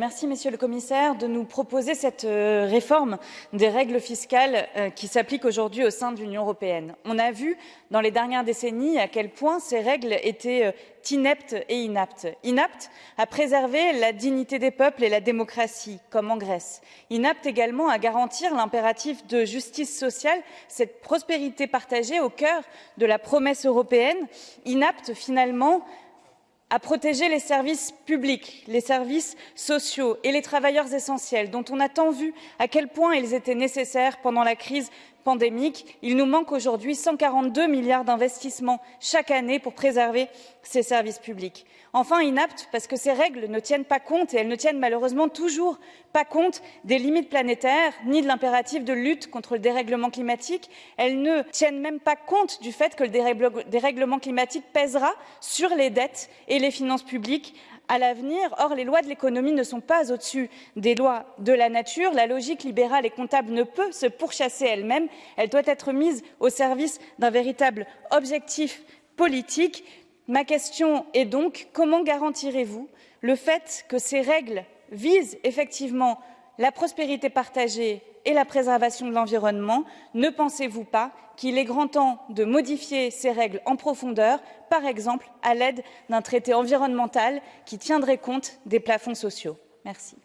Merci, Monsieur le Commissaire, de nous proposer cette euh, réforme des règles fiscales euh, qui s'appliquent aujourd'hui au sein de l'Union européenne. On a vu dans les dernières décennies à quel point ces règles étaient euh, ineptes et inaptes. Inaptes à préserver la dignité des peuples et la démocratie, comme en Grèce. Inaptes également à garantir l'impératif de justice sociale, cette prospérité partagée au cœur de la promesse européenne. Inaptes finalement à protéger les services publics, les services sociaux et les travailleurs essentiels dont on a tant vu à quel point ils étaient nécessaires pendant la crise pandémique. Il nous manque aujourd'hui 142 milliards d'investissements chaque année pour préserver ces services publics. Enfin, inapte parce que ces règles ne tiennent pas compte, et elles ne tiennent malheureusement toujours pas compte des limites planétaires ni de l'impératif de lutte contre le dérèglement climatique. Elles ne tiennent même pas compte du fait que le dérèglement climatique pèsera sur les dettes et les finances publiques à l'avenir. Or, les lois de l'économie ne sont pas au-dessus des lois de la nature. La logique libérale et comptable ne peut se pourchasser elle-même. Elle doit être mise au service d'un véritable objectif politique. Ma question est donc comment garantirez-vous le fait que ces règles visent effectivement la prospérité partagée et la préservation de l'environnement, ne pensez-vous pas qu'il est grand temps de modifier ces règles en profondeur, par exemple à l'aide d'un traité environnemental qui tiendrait compte des plafonds sociaux? Merci.